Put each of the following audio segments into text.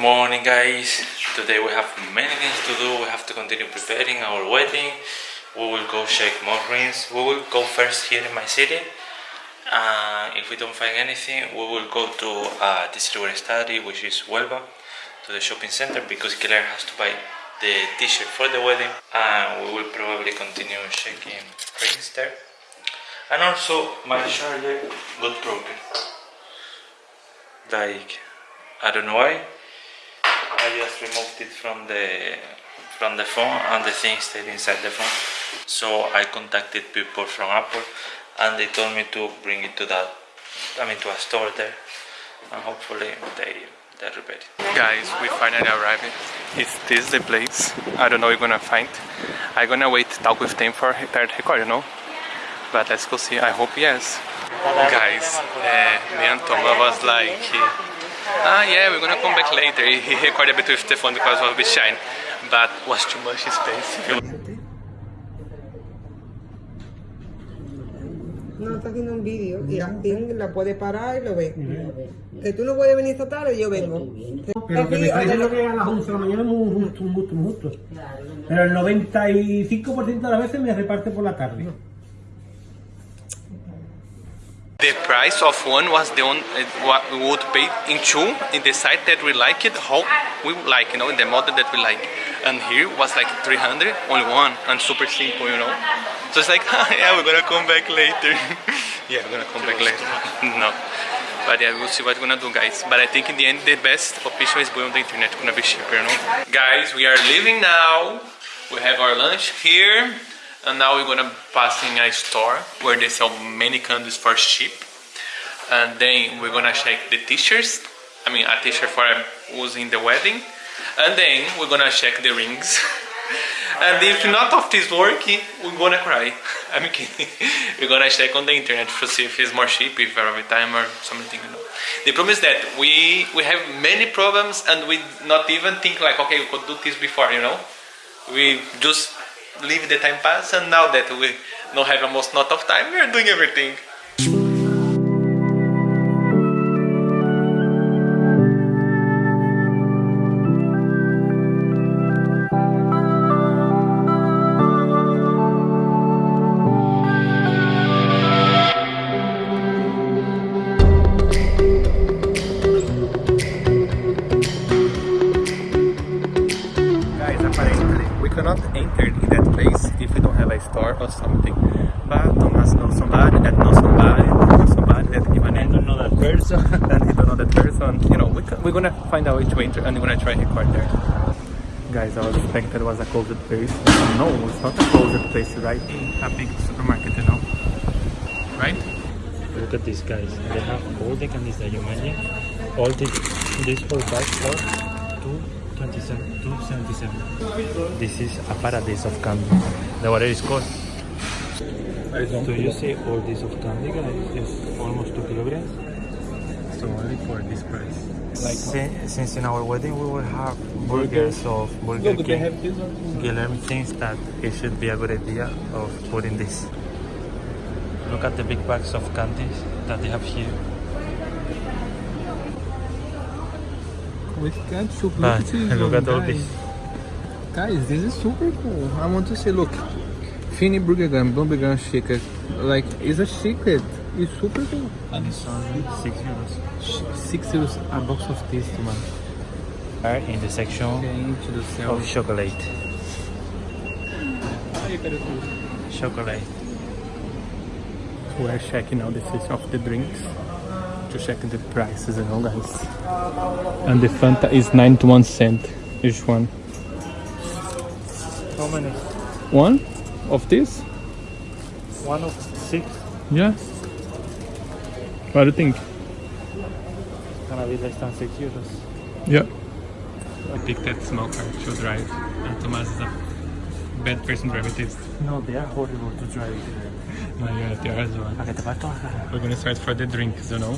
morning guys. Today we have many things to do. We have to continue preparing our wedding. We will go check more rings we will go first here in my city. Uh, if we don't find anything we will go to uh, I study which is Huelva to the shopping center because Claire has to buy the t-shirt for the wedding. And we will probably continue checking rings there. And also my charger got broken. Like I don't know why I just removed it from the from the phone and the thing stayed inside the phone so I contacted people from Apple and they told me to bring it to that I mean to a store there and hopefully they they repair it Guys, we finally arrived. Is this the place? I don't know we're gonna find. I'm gonna wait to talk with them for third record, you know? But let's go see. I hope yes. Guys, uh, me and Toma was like, ah yeah, we're gonna come back later. He recorded a bit with phone because of the shine, but was too much space. No, está haciendo un vídeo y así la puede parar y lo ve. Que tú no puedes venir esta tarde, yo vengo. Pero que me está diciendo que a las 11 de la mañana es un justo, un gusto, un gusto. Pero el 95% de las veces me reparte por la tarde. The price of one was the one uh, what we would pay in two in the site that we like it, how we like, you know, in the model that we like. And here was like 300, only one, and super simple, you know. So it's like, yeah, we're gonna come back later. yeah, we're gonna come back later. no. But yeah, we'll see what we're gonna do, guys. But I think in the end, the best option is going on the internet, gonna be cheaper, you know. Guys, we are leaving now. We have our lunch here. And now we're gonna pass in a store where they sell many candies for cheap. And then we're gonna check the t-shirts. I mean, a t-shirt for um, using the wedding. And then we're gonna check the rings. and if not of this working, we're gonna cry. I'm kidding. we're gonna check on the internet to see if it's more cheap, if every time or something, you know. The problem is that we we have many problems and we not even think like, okay, we could do this before, you know. We just leave the time pass and now that we don't have almost not of time, we are doing everything. Place if we don't have a store or something. But Thomas knows somebody that knows somebody that knows somebody that give name. don't know that person. and he don't know that person. You know, we can, we're gonna find a way to enter and we're gonna try record there. Guys, I was expecting it was a closed place. No, it's not a closed place, right? A big supermarket, you know. Right? Look at these guys. They have all the candies that you mentioned. All the this whole bag for 227 277. This is a paradise of candy. The what is called. So you see all this of candy guys is almost 2 kilograms. So only for this price. Like since, since in our wedding we will have burgers of Burger King. Guilherme thinks that it should be a good idea of putting this. Look at the big bags of candies that they have here. At this look one, at all guys. this. Guys, this is super cool. I want to say, look, Fini Burger Gun, Burger Gun Shaker, like, it's a secret. It's super cool. And it's only 6 euros. Six euros a box of this, man. Are in the section of chocolate. Chocolate. We're checking now the section of the drinks to check the prices, you know, guys. And the Fanta is 91 cent each one. How many? One of this? One of six. Yeah. What do you think? it's Gonna be less than 6 euros. Yeah. I picked that small car to drive, and Thomas is a bad person driving this. No, they are horrible to drive. No, yeah, they are as well. ¿A que te parto la? We're gonna start for the drinks, you know.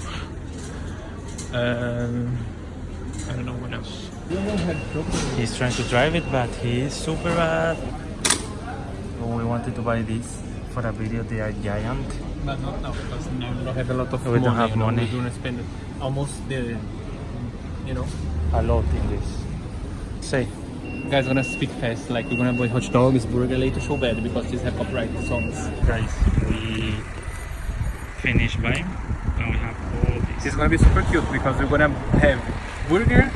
Um, I don't know what else. He's trying to drive it, but he's super bad. We wanted to buy this for a video. They are giant. But not now because now we don't have a lot of We money. don't have you know, money. We don't spend almost the, you know, a lot in this. Say. Guys, gonna speak fast. Like we're gonna buy hot dogs, burger later, so bad because this have copyright songs. Guys, we finished buying and we have all This It's gonna be super cute because we're gonna have burger,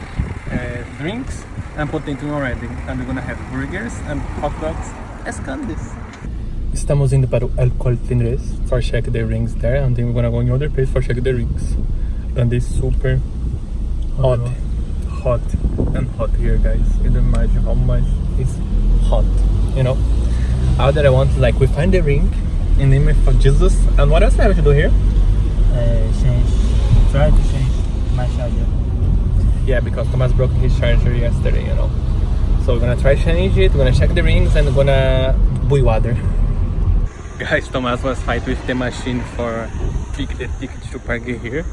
uh, drinks, and potato already. And we're gonna have burgers and hot dogs as candies. Estamos indo para o El Corte Inglés for check the rings there, and then we're gonna go in other place for check the rings. And it's super hot, hot, and hot here, guys. You don't imagine how much it's hot, you know. All that I want is like we find the ring in the name of Jesus, and what else I have to do here? Uh, change, try to change my charger. Yeah, because Thomas broke his charger yesterday, you know. So we're gonna try change it, we're gonna check the rings and we're gonna buy water. Guys, Thomas was fight with the machine for pick the ticket to park here.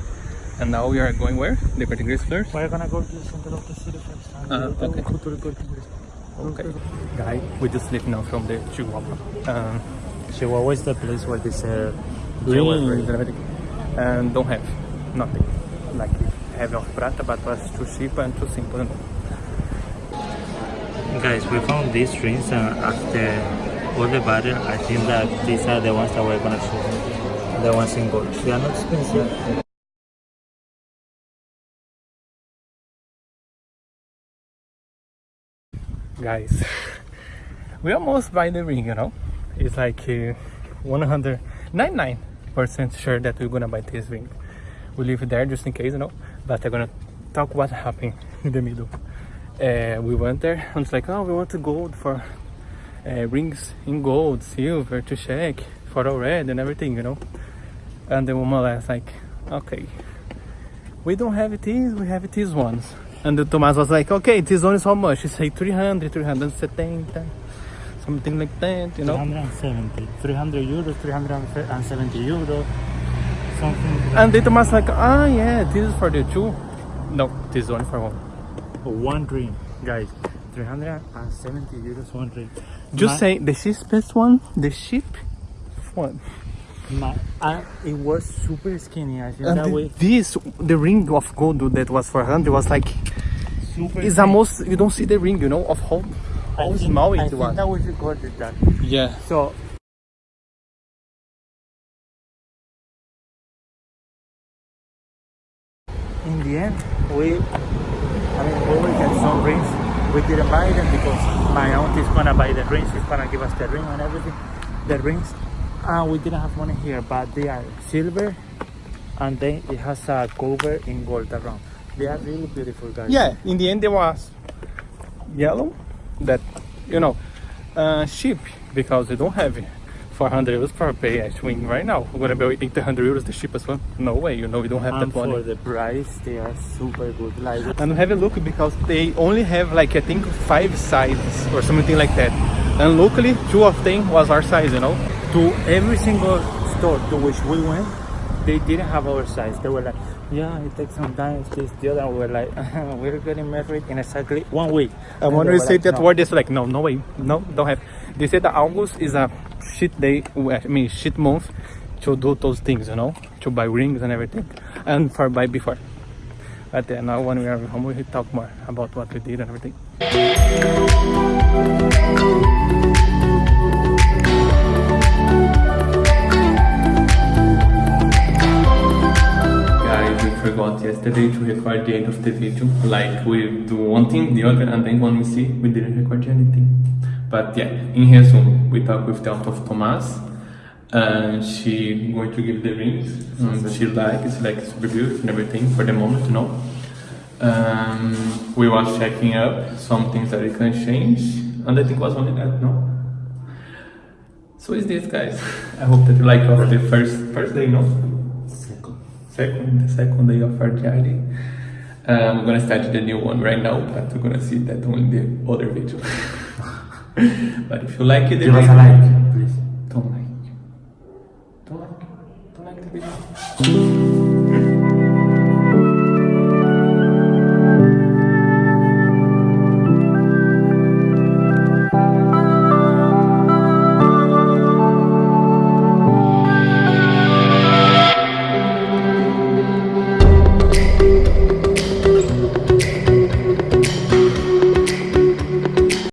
And now we are going where? The Corte Fleurs? We're gonna go to the center of the city first. Uh, okay. go to the Corte Inglés. Okay. Guy, we just leave now from the Chihuahua. Um, Chihuahua is the place where they sell Chihuahua rings. rings and everything. And don't have nothing. Like have of Prata, but was too cheap and too simple. you. Guys, we found these rings and after all the battle, I think that these are the ones that we're gonna choose. The ones in gold. They are not expensive. Guys. We almost buy the ring you know? It's like uh, 199 percent sure that we're gonna buy this ring. We leave there just in case you know? But i'm gonna talk what happened in the middle. Uh, we went there and it's like oh we want to gold for uh, rings in gold silver to check for all red and everything you know? And the woman was like okay. We don't have these, we have these ones. And the Thomas was like, okay, this one is how much? He said 300, 370, something like that, you know. 370. 300 euros, 370 euros. Something. And the Thomas like, ah, yeah, this is for the two. No, this one for one. One ring, guys. 370 euros, one ring. Just My- say the cheapest one, the cheap one. My, I, it was super skinny. I think And that the- way. this, the ring of gold that was for 100 was like, Super it's skinny. almost, you don't see the ring, you know, of how, I how think- small I it think was. that we recorded that. Yeah. So in the end, we I mean we will get some rings. We didn't buy them because my aunt is gonna buy the rings. She's gonna give us the ring and everything, the rings. And we didn't have money here, but they are silver, and then it has a cover in gold around. They are really beautiful, guys. Yeah, in the end there was yellow that you know uh, cheap because they don't have 400 euros for a pay a swing right now. We're gonna be waiting 800 euros the cheapest one. No way, you know we don't have And that money. for the price, they are super good. Like And have a look because they only have like I think five sizes or something like that. And locally two of them was our size, you know. to every single store to which we went, they didn't have our size. They were like, yeah, it takes some time, this, the other. we're like, we're getting married in exactly one week. And when we say like, that "No." word, it's like no, no way, no, don't have. They said that August is a shit day, uh, I mean shit month to do those things, you know, to buy rings and everything, and for buy before. But then now when we are home, we talk more about what we did and everything. Forgot yesterday to record the end of the video. Like we do one thing, the other, and then when we see, we didn't record anything. But yeah, in resume, we talked with the aunt of Thomas. And she going to give the rings. Um, she like it's like super beautiful and everything for the moment, you know. Um, we was checking up some things that we can change, and I think was only that, no. So is this, guys. I hope that you like of the first first day, no second, the second day of our journey. Um, we're gonna start the new one right now, but we're gonna see that on the other video. but if you like it, Give us a like, please. Don't like. Don't like. Don't like the video.